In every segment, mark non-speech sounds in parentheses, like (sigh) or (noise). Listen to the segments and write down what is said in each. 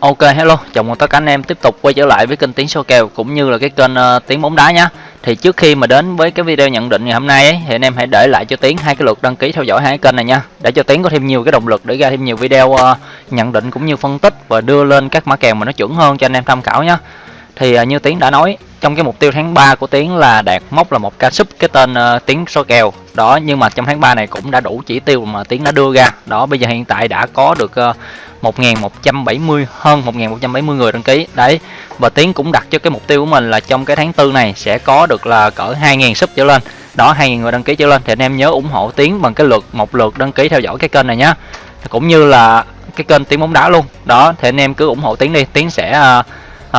Ok hello, chào mừng tất cả anh em tiếp tục quay trở lại với kênh Tiếng Số Kèo cũng như là cái kênh uh, Tiếng Bóng Đá nhé Thì trước khi mà đến với cái video nhận định ngày hôm nay ấy, thì anh em hãy để lại cho Tiến hai cái lượt đăng ký theo dõi hai kênh này nha. Để cho Tiến có thêm nhiều cái động lực để ra thêm nhiều video uh, nhận định cũng như phân tích và đưa lên các mã kèo mà nó chuẩn hơn cho anh em tham khảo nhé Thì uh, như Tiến đã nói, trong cái mục tiêu tháng 3 của Tiến là đạt mốc là một ca súp cái tên uh, tiếng Số Kèo. Đó, nhưng mà trong tháng 3 này cũng đã đủ chỉ tiêu mà Tiến đã đưa ra. Đó, bây giờ hiện tại đã có được... Uh, 1170 hơn 1170 người đăng ký. Đấy và tiến cũng đặt cho cái mục tiêu của mình là trong cái tháng tư này sẽ có được là cỡ 2.000 sub trở lên. Đó 2.000 người đăng ký trở lên. Thì anh em nhớ ủng hộ tiến bằng cái lượt một lượt đăng ký theo dõi cái kênh này nhé cũng như là cái kênh tiếng bóng đá luôn. Đó thì anh em cứ ủng hộ tiến đi. Tiến sẽ uh,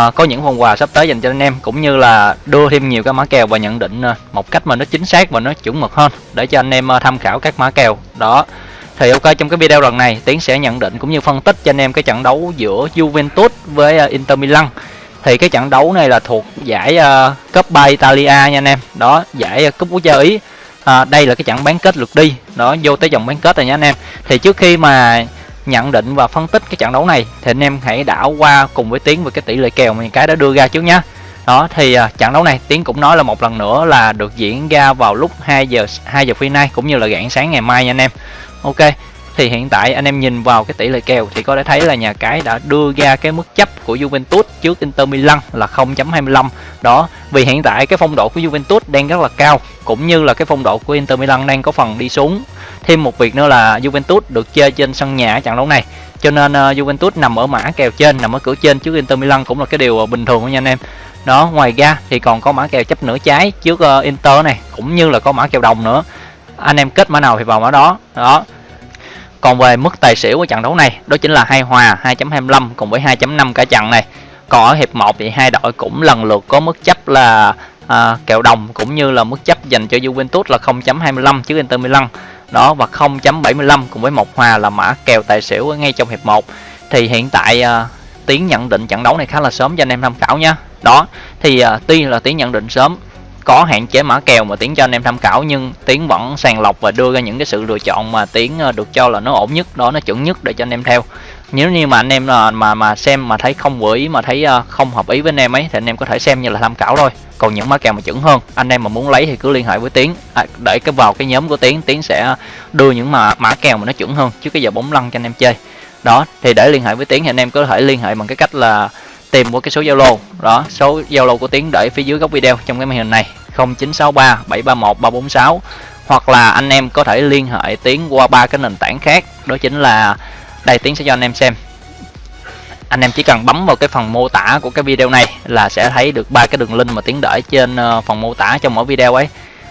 uh, có những phần quà sắp tới dành cho anh em cũng như là đưa thêm nhiều cái mã kèo và nhận định uh, một cách mà nó chính xác và nó chuẩn mực hơn để cho anh em uh, tham khảo các mã kèo. Đó thì ok trong cái video lần này Tiến sẽ nhận định cũng như phân tích cho anh em cái trận đấu giữa Juventus với uh, Inter Milan. Thì cái trận đấu này là thuộc giải uh, cấp 3 Italia nha anh em. Đó giải uh, cúp quốc gia Ý. À, đây là cái trận bán kết lượt đi. Đó vô tới vòng bán kết rồi nha anh em. Thì trước khi mà nhận định và phân tích cái trận đấu này thì anh em hãy đảo qua cùng với Tiến về cái tỷ lệ kèo mà cái đã đưa ra trước nhá. Đó thì uh, trận đấu này Tiến cũng nói là một lần nữa là được diễn ra vào lúc 2 giờ 2 giờ phi nay cũng như là rạng sáng ngày mai nha anh em ok thì hiện tại anh em nhìn vào cái tỷ lệ kèo thì có thể thấy là nhà cái đã đưa ra cái mức chấp của Juventus trước Inter Milan là 0.25 đó vì hiện tại cái phong độ của Juventus đang rất là cao cũng như là cái phong độ của Inter Milan đang có phần đi xuống. Thêm một việc nữa là Juventus được chơi trên sân nhà ở trận đấu này. Cho nên uh, Juventus nằm ở mã kèo trên nằm ở cửa trên trước Inter Milan cũng là cái điều ờ, bình thường nha anh em. Đó ngoài ra thì còn có mã kèo chấp nửa trái trước uh, Inter này cũng như là có mã kèo đồng nữa anh em kết mã nào thì vào mã đó. Đó. Còn về mức tài xỉu của trận đấu này đó chính là hai hòa 2.25 cùng với 2.5 cả trận này. Còn ở hiệp 1 thì hai đội cũng lần lượt có mức chấp là à, kèo đồng cũng như là mức chấp dành cho Juventus là 0.25 trước Inter Milan. Đó và 0.75 cùng với một hòa là mã kèo tài xỉu ngay trong hiệp 1 thì hiện tại à, tiến nhận định trận đấu này khá là sớm cho anh em tham khảo nha. Đó thì à, tuy là tiến nhận định sớm có hạn chế mã kèo mà tiến cho anh em tham khảo nhưng tiến vẫn sàng lọc và đưa ra những cái sự lựa chọn mà tiến ờ, được cho là nó ổn nhất đó nó chuẩn nhất để cho anh em theo. Nếu như mà anh em là mà mà xem mà thấy không vừa ý mà thấy ờ, không hợp ý với anh em ấy thì anh em có thể xem như là tham khảo thôi. Còn những mã kèo mà chuẩn hơn anh em mà muốn lấy thì cứ liên hệ với tiến. À, để cái vào cái nhóm của tiến tiến sẽ đưa những mà mã kèo mà nó chuẩn hơn chứ cái giờ bóng lăn cho anh em chơi. Đó thì để liên hệ với tiến thì anh em có thể liên hệ bằng cái cách là tìm qua cái số Zalo. Đó, số Zalo của Tiến để phía dưới góc video trong cái màn hình này. 0963 731 346 hoặc là anh em có thể liên hệ Tiến qua ba cái nền tảng khác. Đó chính là, đây Tiến sẽ cho anh em xem. Anh em chỉ cần bấm vào cái phần mô tả của cái video này là sẽ thấy được ba cái đường link mà Tiến để trên ờ, phần mô tả trong mỗi video ấy.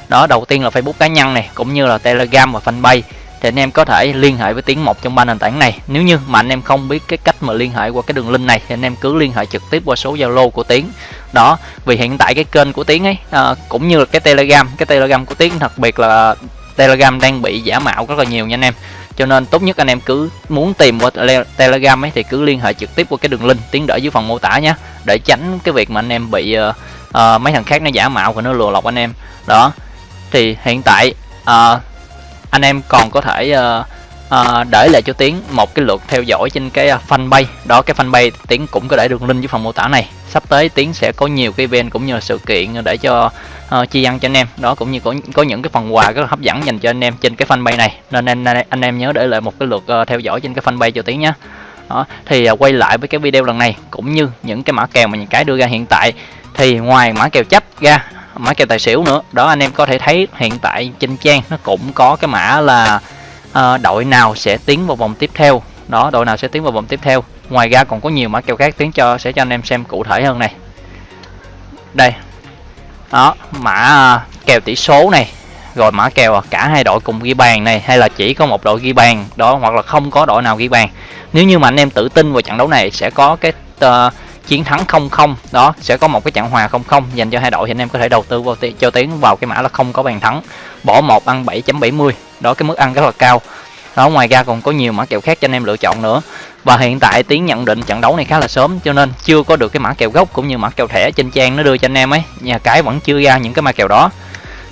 Đó, đầu tiên là Facebook cá nhân này, cũng như là Telegram và Fanpage thì anh em có thể liên hệ với tiếng một trong ba nền tảng này. Nếu như mà anh em không biết cái cách mà liên hệ qua cái đường link này thì anh em cứ liên hệ trực tiếp qua số zalo của tiến. Đó vì hiện tại cái kênh của tiến ấy à, cũng như là cái telegram cái telegram của tiến đặc biệt là telegram đang bị giả mạo rất là nhiều nha anh em. Cho nên tốt nhất anh em cứ muốn tìm qua telegram ấy thì cứ liên hệ trực tiếp qua cái đường link tiến đỡ dưới phần mô tả nhé để tránh cái việc mà anh em bị uh, uh, mấy thằng khác nó giả mạo và nó lừa lọc anh em. Đó thì hiện tại uh, anh em còn có thể uh, uh, để lại cho tiến một cái lượt theo dõi trên cái ờ, fanpage. Đó cái fanpage tiến cũng có để đường link dưới phần mô tả này. Sắp tới tiến sẽ có nhiều cái event cũng như là sự kiện để cho uh, chi ăn cho anh em. Đó cũng như có có những cái phần quà rất là hấp dẫn dành cho anh em trên cái fanpage này. Nên anh anh em nhớ để lại một cái lượt uh, theo dõi trên cái fanpage cho tiến nhé. Đó thì uh, quay lại với cái video lần này cũng như những cái mã kèo mà những cái đưa ra hiện tại thì ngoài mã kèo chấp ra mã kèo tài xỉu nữa. Đó anh em có thể thấy hiện tại trên trang nó cũng có cái mã là uh, đội nào sẽ tiến vào vòng tiếp theo. Đó đội nào sẽ tiến vào vòng tiếp theo. Ngoài ra còn có nhiều mã kèo khác tiến cho sẽ cho anh em xem cụ thể hơn này. Đây. Đó mã uh, kèo tỷ số này. Rồi mã kèo ờ, cả hai đội cùng ghi bàn này. Hay là chỉ có một đội ghi bàn đó hoặc là không có đội nào ghi bàn. Nếu như mà anh em tự tin vào trận đấu này sẽ có cái uh, chiến thắng 0-0 đó sẽ có một cái trận hòa 0-0 dành cho hai đội. Thì anh em có thể đầu tư vào cho tiến vào cái mã là không có bàn thắng. Bỏ một ăn 7.70 đó cái mức ăn rất là cao. Đó ngoài ra còn có nhiều mã kèo khác cho anh em lựa chọn nữa. Và hiện tại tiến nhận định trận đấu này khá là sớm cho nên chưa có được cái mã kèo gốc cũng như mã kèo thẻ trên trang nó đưa cho anh em ấy. Nhà cái vẫn chưa ra những cái mã kèo đó.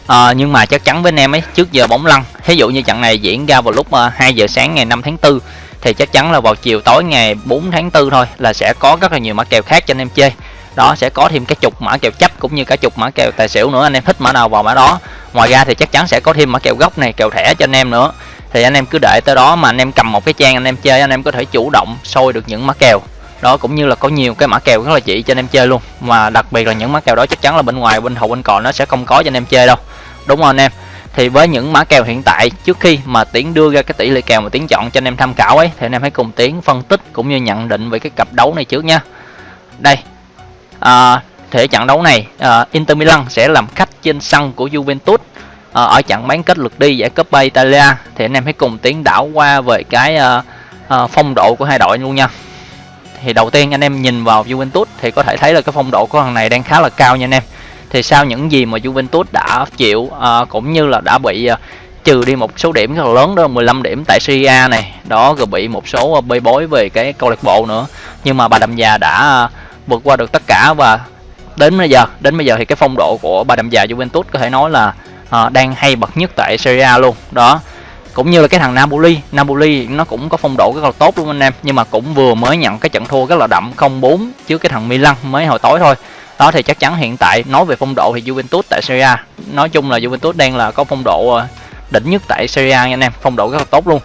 À, nhưng mà chắc chắn với anh em ấy trước giờ bóng lăn. Ví dụ như trận này diễn ra vào lúc à, 2 giờ sáng ngày 5 tháng 4 thì chắc chắn là vào chiều tối ngày 4 tháng 4 thôi là sẽ có rất là nhiều mã kèo khác cho anh em chơi. Đó, sẽ có thêm cái chục mã kèo chấp cũng như cả chục mã kèo tài xỉu nữa, anh em thích mã nào vào mã đó. Ngoài ra thì chắc chắn sẽ có thêm mã kèo gốc này, kèo thẻ cho anh em nữa. Thì anh em cứ đợi tới đó mà anh em cầm một cái trang anh em chơi, anh em có thể chủ động sôi được những mã kèo. Đó, cũng như là có nhiều cái mã kèo rất là chỉ cho anh em chơi luôn. Mà đặc biệt là những mã kèo đó chắc chắn là bên ngoài, bên hậu bên cò nó sẽ không có cho anh em chơi đâu. Đúng không anh em thì với những mã kèo hiện tại trước khi mà tiến đưa ra cái tỷ lệ kèo mà tiến chọn cho anh em tham khảo ấy thì anh em hãy cùng tiến phân tích cũng như nhận định về cái cặp đấu này trước nha. Đây à, thể trận đấu này à, Inter Milan sẽ làm khách trên sân của Juventus à, ở trận bán kết lượt đi giải Coppa Italia. Thì anh em hãy cùng tiến đảo qua về cái à, à, phong độ của hai đội luôn nha. Thì đầu tiên anh em nhìn vào Juventus thì có thể thấy là cái phong độ của thằng này đang khá là cao nha anh em thì sau những gì mà Juventus đã chịu uh, cũng như là đã bị uh, trừ đi một số điểm rất là lớn đó 15 điểm tại Serie A này đó rồi bị một số ờ, bê bối về cái câu lạc bộ nữa. Nhưng mà bà đầm già đã vượt qua được tất cả và đến bây giờ đến bây giờ thì cái phong độ của bà đầm già Juventus có thể nói là à, đang hay bậc nhất tại Serie A luôn. Đó cũng như là cái thằng Napoli Napoli nó cũng có phong độ rất là tốt luôn anh em nhưng mà cũng vừa mới nhận cái trận thua rất là đậm 0-4 trước cái thằng Milan mới hồi tối thôi đó thì chắc chắn hiện tại nói về phong độ thì Juventus tại Serie A. Nói chung là Juventus đang là có phong độ ờ, đỉnh nhất tại Serie A nha anh em phong độ rất là tốt luôn.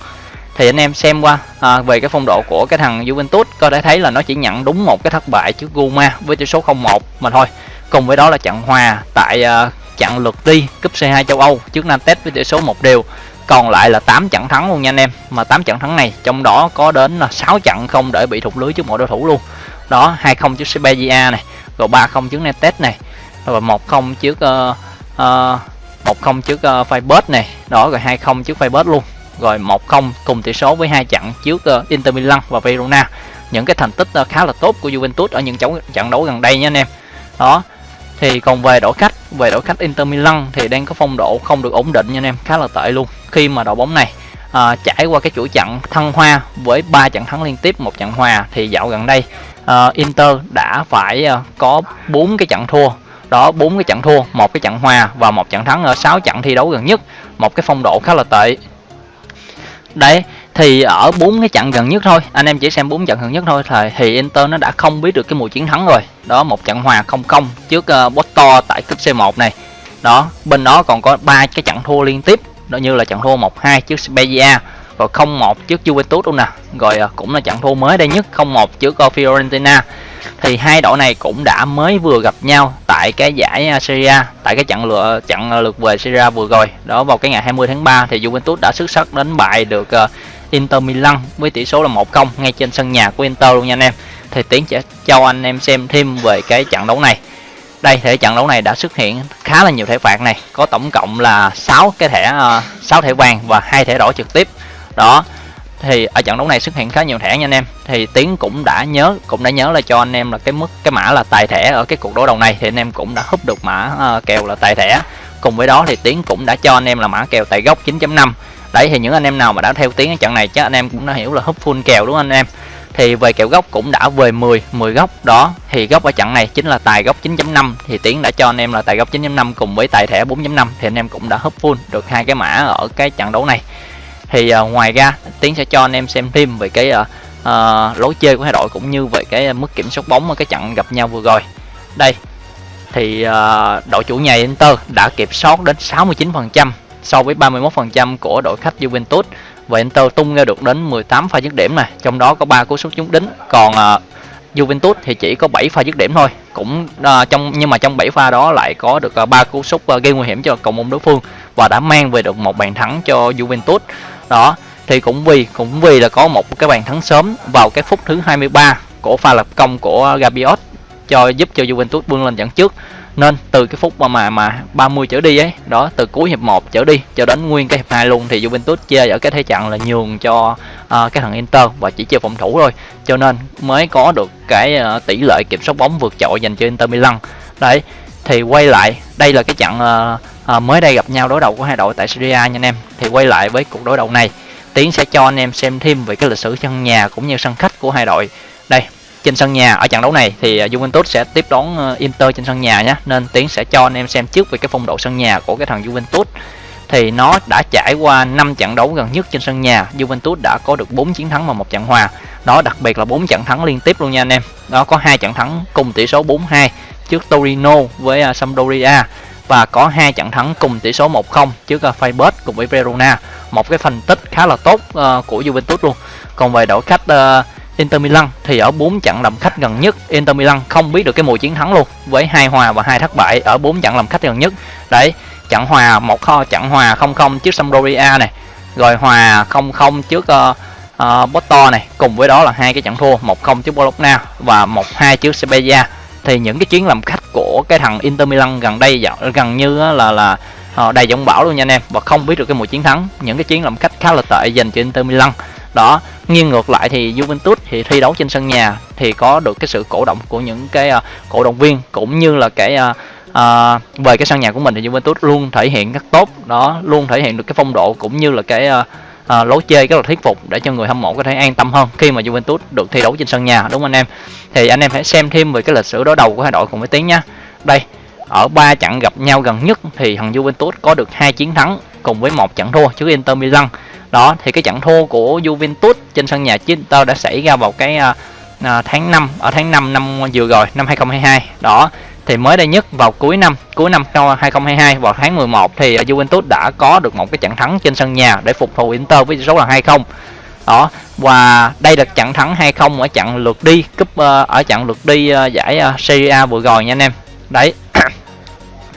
Thì anh em xem qua à, về cái phong độ của cái thằng Juventus có thể thấy là nó chỉ nhận đúng một cái thất bại trước Roma với tỷ số 0-1 mà thôi. Cùng với đó là trận hòa tại uh, trận lượt đi cúp C2 châu Âu trước Nantes với tỷ số một đều. Còn lại là 8 trận thắng luôn nha anh em. Mà 8 trận thắng này trong đó có đến là 6 trận không để bị thủng lưới trước mọi đối thủ luôn. Đó 2-0 trước Spezia này rồi 3-0 trước Nantes này. Rồi 1-0 trước uh, uh, 1-0 trước uh, Feyenoord này. Đó rồi 2-0 trước facebook luôn. Rồi 1-0 cùng tỷ số với hai trận trước uh, Inter Milan và Verona. Những cái thành tích uh, khá là tốt của Juventus ở những trận trận đấu gần đây nha anh em. Đó thì còn về đội khách về đội khách Inter Milan thì đang có phong độ không được ổn định nha anh em khá là tệ luôn. Khi mà đội bóng này uh, trải qua cái chuỗi trận thăng hoa với ba trận thắng liên tiếp một trận hòa thì dạo gần đây uh, Inter đã phải uh, có bốn cái trận thua. Đó bốn cái trận thua một cái trận hòa và một trận thắng ở 6 trận thi đấu gần nhất. Một cái phong độ khá là tệ. Đấy thì ở bốn cái trận gần nhất thôi anh em chỉ xem bốn trận gần nhất thôi thì, thì Inter nó đã không biết được cái mùi chiến thắng rồi. Đó một trận hòa không không trước uh, Porto tại cúp C1 này. Đó bên đó còn có ba cái trận thua liên tiếp. Đó như là trận thua 1-2 trước Spezia rồi 0-1 trước Juventus luôn nè. Rồi à, cũng là trận thua mới đây nhất. 0-1 trước Fiorentina. Thì hai đội này cũng đã mới vừa gặp nhau tại cái giải à, Serie tại cái trận lượt trận à, lượt về Serie vừa rồi. Đó, vào cái ngày 20 tháng 3 thì Juventus đã xuất sắc đánh bại được Inter Milan với tỷ số là 1-0 ngay trên sân nhà của Inter luôn nha anh em. Thì tiến sẽ cho anh em xem thêm về cái trận đấu này. Đây, thể trận đấu này đã xuất hiện khá là nhiều thẻ phạt này. Có tổng cộng là 6 cái thẻ 6 thẻ vàng và hai thẻ đỏ trực tiếp đó thì ở trận đấu này xuất hiện khá nhiều thẻ nha anh em. Thì tiến cũng đã nhớ cũng đã nhớ là cho anh em là cái mức cái mã là tài thẻ ở cái cuộc đối đầu này. Thì anh em cũng đã húp được mã uh, kèo là tài thẻ. Cùng với đó thì tiến cũng đã cho anh em là mã kèo tài gốc 9.5 đấy thì những anh em nào mà đã theo tiếng ở trận này chắc anh em cũng đã hiểu là húp full kèo đúng không anh em? Thì về kèo gốc cũng đã về 10 10 góc. Đó thì góc ở trận này chính là tài góc 9.5 thì tiến đã cho anh em là tài góc 9.5 cùng với tài thẻ 4.5 thì anh em cũng đã húp full được hai cái mã ở cái trận đấu này thì uh, ngoài ra tiến sẽ cho anh em xem thêm về cái uh, uh, lối chơi của hai đội cũng như về cái mức kiểm soát bóng ở cái trận gặp nhau vừa rồi đây thì uh, đội chủ nhà Inter đã kiểm soát đến 69% so với 31% của đội khách Juventus và Inter tung ra được đến 18 pha dứt điểm này, trong đó có 3 cú sút trúng đính, còn uh, Juventus thì chỉ có 7 pha dứt điểm thôi. Cũng uh, trong nhưng mà trong 7 pha đó lại có được uh, 3 cú sút uh, gây nguy hiểm cho cầu môn đối phương và đã mang về được một bàn thắng cho Juventus. Đó, thì cũng vì cũng vì là có một cái bàn thắng sớm vào cái phút thứ 23 của pha lập công của Gabiot cho giúp cho Juventus vươn lên dẫn trước. Nên từ cái phút mà mà mà 30 trở đi ấy đó từ cuối hiệp 1 trở đi cho đến nguyên cái hiệp 2 luôn thì Juventus chơi ở cái thế trận là nhường cho uh, cái thằng Inter và chỉ chơi phòng thủ thôi. Cho nên mới có được cái uh, tỷ lệ kiểm soát bóng vượt trội dành cho Inter Milan. Đấy thì quay lại đây là cái trận uh, uh, mới đây gặp nhau đối đầu của hai đội tại Syria nha anh em. Thì quay lại với cuộc đối đầu này Tiến sẽ cho anh em xem thêm về cái lịch sử sân nhà cũng như sân khách của hai đội. Đây trên sân nhà ở trận đấu này thì ờ, Juventus sẽ tiếp đón uh, Inter trên sân nhà nhé nên Tiến sẽ cho anh em xem trước về cái phong độ sân nhà của cái thằng Juventus. Thì nó đã trải qua 5 trận đấu gần nhất trên sân nhà. Juventus đã có được 4 chiến thắng và một trận hòa. Đó đặc biệt là 4 trận thắng liên tiếp luôn nha anh em. Đó có hai trận thắng cùng tỷ số 4-2 trước Torino với uh, Sampdoria và có hai trận thắng cùng tỷ số 1-0 trước uh, Feyenoord cùng với Verona. Một cái thành tích khá là tốt uh, của Juventus luôn. Còn về đội khách uh, Inter Milan thì ở 4 trận làm khách gần nhất. Inter Milan không biết được cái mùi chiến thắng luôn với hai hòa và hai thất bại ở 4 trận làm khách gần nhất. Đấy trận hòa một kho trận hòa 0-0 trước Sampdoria này. Rồi hòa 0-0 trước uh, uh, Porto này. Cùng với đó là hai cái trận thua 1-0 trước Bologna và 1-2 trước Sevilla thì những cái chuyến làm khách của cái thằng Inter Milan gần đây gần như là là ờ, đầy giọng bão luôn nha anh em. Và không biết được cái mùa chiến thắng những cái chuyến làm khách khá là tệ dành cho Inter Milan. Đó nghiêng ngược lại thì Juventus thì thi đấu trên sân nhà thì có được cái sự cổ động của những cái uh, cổ động viên cũng như là cái uh, uh, về cái sân nhà của mình thì Juventus luôn thể hiện rất tốt. Đó luôn thể hiện được cái phong độ cũng như là cái uh, à, lối chơi rất là thuyết phục để cho người hâm mộ có thể an tâm hơn khi mà Juventus được thi đấu trên sân nhà đúng không anh em? Thì anh em hãy xem thêm về cái lịch sử đối đầu của hai đội cùng với tiếng nha đây ở ba trận gặp nhau gần nhất thì thằng Juventus có được hai chiến thắng cùng với một trận thua trước Inter Milan. Đó thì cái trận thua của Juventus trên sân nhà chính tao đã xảy ra vào cái à, à tháng 5 ở tháng 5 năm vừa rồi năm 2022 đó thì mới đây nhất vào cuối năm cuối năm 2022 vào tháng 11 thì à, Juventus đã có được một cái trận thắng trên sân nhà để phục thù Inter với số là 2-0 đó và đây là trận thắng 2-0 ở trận lượt đi cúp ờ, ở trận lượt đi ờ, giải ờ, Serie A vừa rồi nha anh em. Đấy. (clears throat)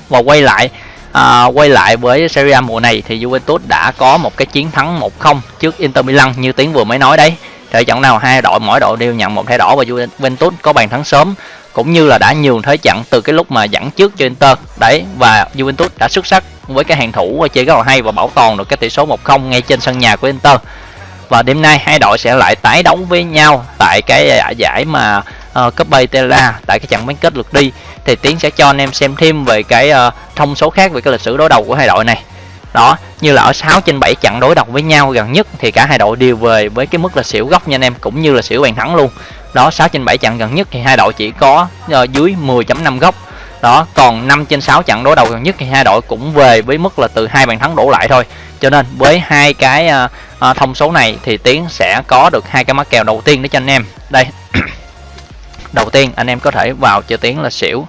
Và quay lại à, quay lại với Serie A mùa này thì Juventus đã có một cái chiến thắng 1-0 trước Inter Milan như tiếng vừa mới nói đấy. Trận trận nào hai đội mỗi đội đều nhận một thẻ đỏ và Juventus có bàn thắng sớm cũng như là đã nhường thế trận từ cái lúc mà dẫn trước cho Inter. Đấy và Juventus đã xuất sắc với cái hàng thủ chơi rất là hay và bảo toàn được cái tỷ số 1-0 ngay trên sân nhà của Inter. Và đêm nay hai đội sẽ lại tái đấu với nhau tại cái giải mà ờ, uh, Cup Italia tại cái trận bán kết lượt đi. Thì Tiến sẽ cho anh em xem thêm về cái uh, thông số khác về cái lịch sử đối đầu của hai đội này. Đó như là ở 6 trên 7 trận đối đầu với nhau gần nhất thì cả hai đội đều về với cái mức là xỉu góc nha anh em cũng như là xỉu bàn thắng luôn đó 6 trên 7 trận gần nhất thì hai đội chỉ có uh, dưới 10.5 góc. Đó còn 5 trên 6 trận đối đầu gần nhất thì hai đội cũng về với mức là từ hai bàn thắng đổ lại thôi. Cho nên với hai cái uh, uh, thông số này thì tiến sẽ có được hai cái mắc kèo đầu tiên để cho anh em. Đây (coughs) đầu tiên anh em có thể vào cho tiến là xỉu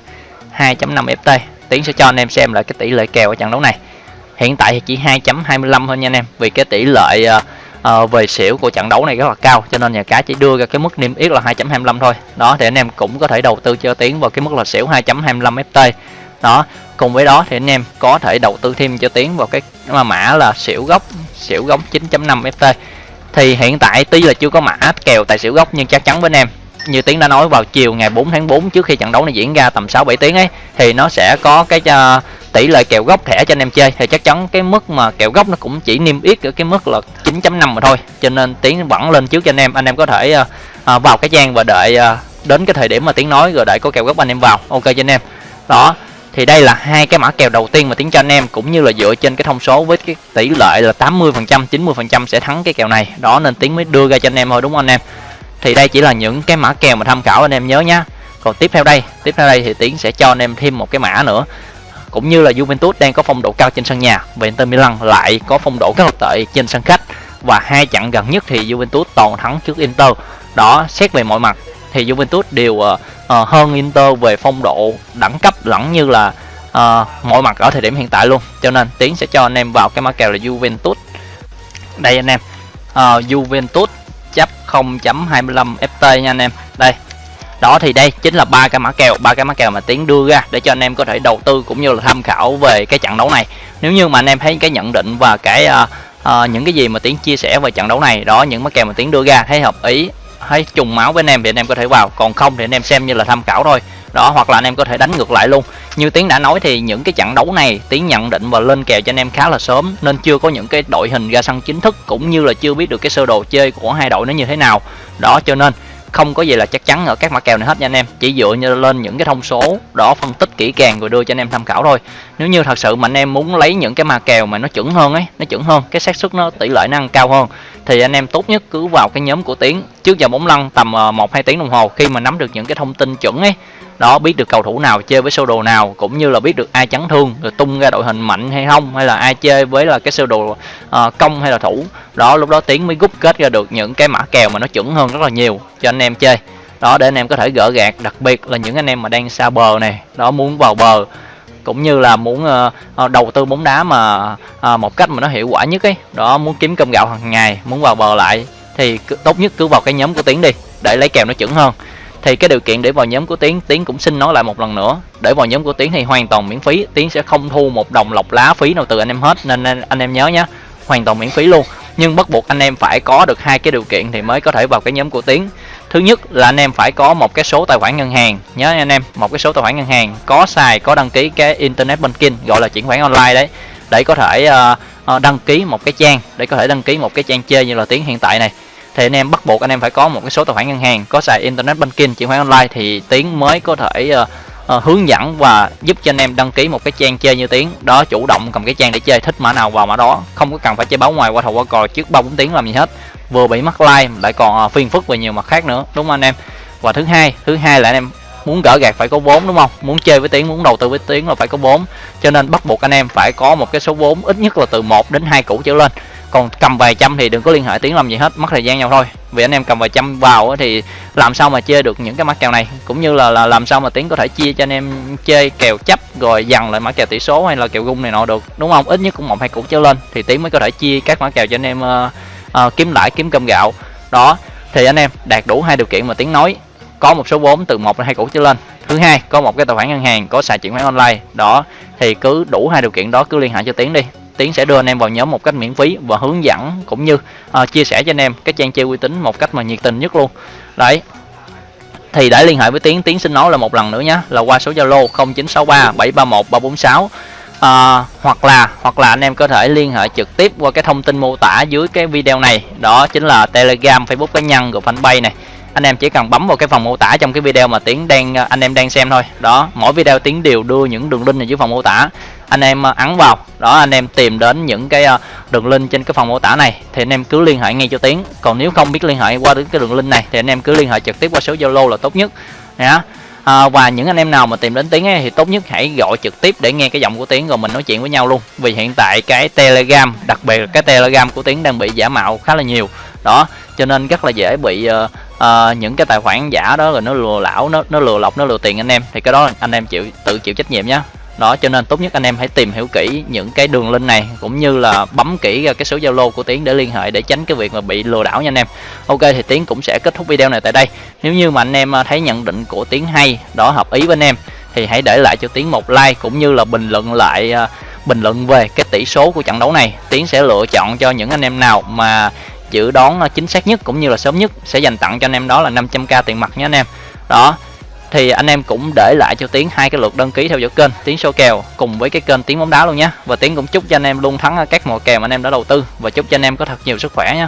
2.5 ft tiến sẽ cho anh em xem lại cái tỷ lệ kèo ở trận đấu này. Hiện tại thì chỉ 2.25 thôi nha anh em vì cái tỷ lệ uh, uh, về xỉu của trận đấu này rất là cao cho nên nhà cái chỉ đưa ra cái mức niêm yết là 2.25 thôi. Đó thì anh em cũng có thể đầu tư cho tiến vào cái mức là xỉu 2.25 ft đó cùng với đó thì anh em có thể đầu tư thêm cho tiến vào cái mà mã là xỉu gốc xỉu gốc 9.5 ft thì hiện tại tuy là chưa có mã kèo tài xỉu gốc nhưng chắc chắn với anh em như tiến đã nói vào chiều ngày 4 tháng 4 trước khi trận đấu này diễn ra tầm 6 7 tiếng ấy thì nó sẽ có cái uh, tỷ lệ kèo gốc thẻ cho anh em chơi thì chắc chắn cái mức mà kèo gốc nó cũng chỉ niêm yết ở cái mức là 9.5 mà thôi. Cho nên tiến vẫn lên trước cho anh em anh em có thể uh, vào cái trang và đợi uh, đến cái thời điểm mà tiến nói rồi đợi có kèo gốc anh em vào. Ok cho anh em. Đó thì đây là hai cái mã kèo đầu tiên mà tiến cho anh em cũng như là dựa trên cái thông số với cái tỷ lệ là 80 phần trăm 90 phần trăm sẽ thắng cái kèo này. Đó nên tiến mới đưa ra cho anh em thôi đúng không anh em? Thì đây chỉ là những cái mã kèo mà tham khảo anh em nhớ nhá. Còn tiếp theo đây tiếp theo đây thì tiến sẽ cho anh em thêm một cái mã nữa cũng như là Juventus đang có phong độ cao trên sân nhà. Và Inter Milan lại có phong độ rất là tệ trên sân khách. Và hai trận gần nhất thì Juventus toàn thắng trước Inter. Đó xét về mọi mặt thì Juventus đều uh, uh, hơn Inter về phong độ đẳng cấp lẫn như là uh, mọi mặt ở thời điểm hiện tại luôn. Cho nên tiến sẽ cho anh em vào cái mã kèo là Juventus. Đây anh em. Uh, Juventus chấp 0.25 ft nha anh em. Đây đó thì đây chính là ba cái mã kèo ba cái mã kèo mà tiến đưa ra để cho anh em có thể đầu tư cũng như là tham khảo về cái trận đấu này. Nếu như mà anh em thấy cái nhận định và cái uh, uh, những cái gì mà tiến chia sẻ về trận đấu này đó những mã kèo mà tiến đưa ra thấy hợp ý thấy trùng máu với anh em thì anh em có thể vào còn không thì anh em xem như là tham khảo thôi. Đó hoặc là anh em có thể đánh ngược lại luôn. Như tiến đã nói thì những cái trận đấu này tiến nhận định và lên kèo cho anh em khá là sớm nên chưa có những cái đội hình ra sân chính thức cũng như là chưa biết được cái sơ đồ chơi của hai đội nó như thế nào. Đó cho nên không có gì là chắc chắn ở các mã kèo này hết nha anh em. Chỉ dựa như lên những cái thông số đó phân tích kỹ càng rồi đưa cho anh em tham khảo thôi. Nếu như thật sự mà anh em muốn lấy những cái mã kèo mà nó chuẩn hơn ấy, nó chuẩn hơn, cái xác suất nó tỷ lệ năng cao hơn thì anh em tốt nhất cứ vào cái nhóm của tiến. Trước giờ bóng lăn tầm ờ, một hai tiếng đồng hồ khi mà nắm được những cái thông tin chuẩn ấy. Đó biết được cầu thủ nào chơi với sơ đồ nào cũng như là biết được ai chấn thương rồi tung ra đội hình mạnh hay không hay là ai chơi với là cái sơ đồ uh, công hay là thủ. Đó lúc đó tiến mới rút kết ra được những cái mã kèo mà nó chuẩn hơn rất là nhiều cho anh em chơi. Đó để anh em có thể gỡ gạt đặc biệt là những anh em mà đang xa bờ này. Đó muốn vào bờ cũng như là muốn uh, đầu tư bóng đá mà uh, một cách mà nó hiệu quả nhất ấy. Đó muốn kiếm cơm gạo hàng ngày muốn vào bờ lại thì tốt nhất cứ vào cái nhóm của tiến đi để lấy kèo nó chuẩn hơn. Thì cái điều kiện để vào nhóm của tiến tiến cũng xin nói lại một lần nữa để vào nhóm của tiến thì hoàn toàn miễn phí tiến sẽ không thu một đồng lọc lá phí nào từ anh em hết nên anh, anh em nhớ nhé hoàn toàn miễn phí luôn. Nhưng bắt buộc anh em phải có được hai cái điều kiện thì mới có thể vào cái nhóm của tiến thứ nhất là anh em phải có một cái số tài khoản ngân hàng. Nhớ anh em một cái số tài khoản ngân hàng có xài có đăng ký cái internet banking gọi là chuyển khoản online đấy để có thể uh, đăng ký một cái trang để có thể đăng ký một cái trang chơi như là tiếng hiện tại này. Thì anh em bắt buộc anh em phải có một cái số tài khoản ngân hàng có xài internet banking chuyển khoản online thì tiếng mới có thể uh, uh, hướng dẫn và giúp cho anh em đăng ký một cái trang chơi như tiếng đó chủ động cầm cái trang để chơi thích mã nào vào mã đó không có cần phải chơi báo ngoài qua thầu qua cò trước ba bốn tiếng làm gì hết vừa bị mắc like lại còn à, phiền phức về nhiều mặt khác nữa đúng không anh em? Và thứ hai thứ hai là anh em muốn gỡ gạt phải có vốn đúng không? Muốn chơi với tiếng muốn đầu tư với tiếng là phải có vốn. Cho nên bắt buộc anh em phải có một cái số vốn ít nhất là từ 1 đến hai củ trở lên. Còn cầm vài trăm thì đừng có liên hệ tiếng làm gì hết mất thời gian nhau thôi. Vì anh em cầm vài trăm vào thì làm sao mà chơi được những cái mã kèo này? Cũng như là, là làm sao mà tiếng có thể chia cho anh em chơi kèo chấp rồi dằn lại mã kèo tỷ số hay là kèo gung này nọ được đúng không? Ít nhất cũng một hai củ trở lên thì tiếng mới có thể chia các mã kèo cho anh em uh, uh, kiếm lãi kiếm cơm gạo. Đó thì anh em đạt đủ hai điều kiện mà tiếng nói. Có một số vốn từ một đến hai củ trở lên. Thứ hai có một cái tài khoản ngân hàng có xài chuyển khoản online. Đó thì cứ đủ hai điều kiện đó cứ liên hệ cho tiến đi. Tiến sẽ đưa anh em vào nhóm một cách miễn phí và hướng dẫn cũng như uh, chia sẻ cho anh em cái trang chơi uy tín một cách mà nhiệt tình nhất luôn. Đấy. Thì để liên hệ với tiến tiến xin nói là một lần nữa nhé là qua số zalo 0963 731 346 à, hoặc là hoặc là anh em có thể liên hệ trực tiếp qua cái thông tin mô tả dưới cái video này. Đó chính là telegram facebook cá nhân của fanpage này. Anh em chỉ cần bấm vào cái phần mô tả trong cái video mà tiến đang anh em đang xem thôi. Đó mỗi video tiến đều đưa những đường link này dưới phần mô tả. Anh em ờ, ấn vào. Đó anh em tìm đến những cái ờ, đường link trên cái phần mô tả này thì anh em cứ liên hệ ngay cho tiến. Còn nếu không biết liên hệ qua đến cái đường link này thì anh em cứ liên hệ trực tiếp qua số zalo là tốt nhất. Nhá à, và những anh em nào mà tìm đến tiếng ấy, thì tốt nhất hãy gọi trực tiếp để nghe cái giọng của tiếng rồi mình nói chuyện với nhau luôn. Vì hiện tại cái telegram đặc biệt là cái telegram của tiếng đang bị giả mạo khá là nhiều. Đó cho nên rất là dễ bị uh, uh, những cái tài khoản giả đó rồi nó lừa lão nó nó lừa lọc nó lừa tiền anh em. Thì cái đó anh em chịu tự chịu trách nhiệm nhé đó, cho nên tốt nhất anh em hãy tìm hiểu kỹ những cái đường link này, cũng như là bấm kỹ ra cái số zalo của tiến để liên hệ để tránh cái việc mà bị lừa đảo nha anh em. Ok, thì tiến cũng sẽ kết thúc video này tại đây. Nếu như mà anh em à, thấy nhận định của tiến hay, đó, hợp ý với anh em, thì hãy để lại cho tiến một like cũng như là bình luận lại à, bình luận về cái tỷ số của trận đấu này. Tiến sẽ lựa chọn cho những anh em nào mà dự đoán à, chính xác nhất cũng như là sớm nhất sẽ dành tặng cho anh em đó là 500k tiền mặt nhé anh em. Đó thì anh em cũng để lại cho tiến hai cái lượt đăng ký theo dõi kênh. Tiến số kèo cùng với cái kênh tiến bóng đá luôn nhé và tiến cũng chúc cho anh em luôn thắng các mùa kèo mà anh em đã đầu tư. Và chúc cho anh em có thật nhiều sức khỏe nhé